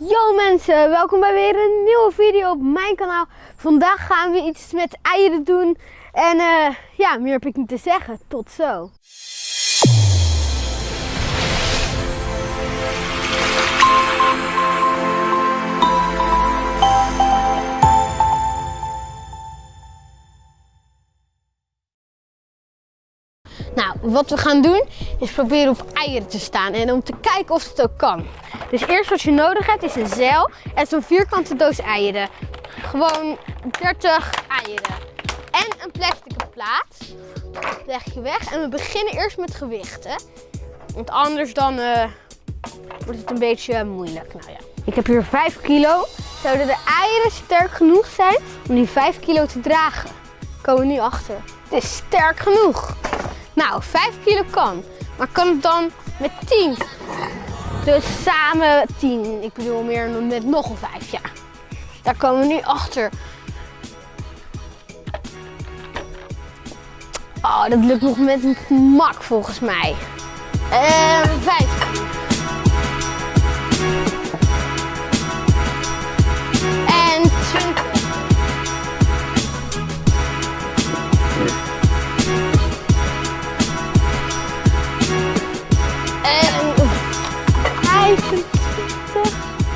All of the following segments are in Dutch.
Yo mensen, welkom bij weer een nieuwe video op mijn kanaal. Vandaag gaan we iets met eieren doen. En eh, ja, meer heb ik niet te zeggen. Tot zo. Nou, wat we gaan doen is proberen op eieren te staan en om te kijken of het ook kan. Dus eerst wat je nodig hebt is een zeil en zo'n vierkante doos eieren. Gewoon 30 eieren. En een plastic plaat. leg je weg en we beginnen eerst met gewichten. Want anders dan uh, wordt het een beetje moeilijk. Nou ja. Ik heb hier 5 kilo. Zouden de eieren sterk genoeg zijn om die 5 kilo te dragen? Komen we nu achter. Het is sterk genoeg. Nou, 5 kilo kan. Maar kan het dan met 10? Dus samen 10. Ik bedoel meer met nog een 5, ja. Daar komen we nu achter. Oh, dat lukt nog met een mak volgens mij. 5.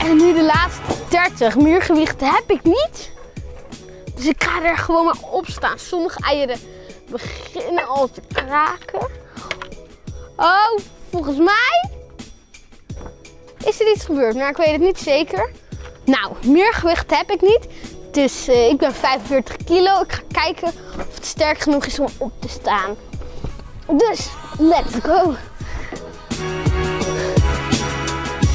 En nu de laatste 30. Meer gewicht heb ik niet. Dus ik ga er gewoon maar op staan. Sommige eieren beginnen al te kraken. Oh, volgens mij is er iets gebeurd. Maar ik weet het niet zeker. Nou, meer gewicht heb ik niet. Dus uh, ik ben 45 kilo. Ik ga kijken of het sterk genoeg is om op te staan. Dus, let's go.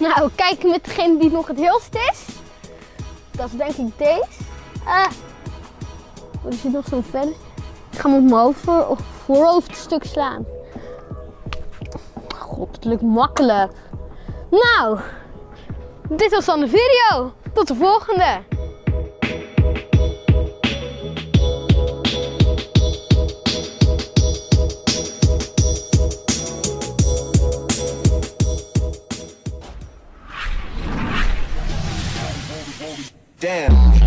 Nou, kijken met degene die nog het heelst is. Dat is denk ik deze. Uh, er zit nog zo'n vel. Ik ga hem op mijn hoofd voor, voorhoofdstuk slaan. God, het lukt makkelijk. Nou, dit was dan de video. Tot de volgende. Damn.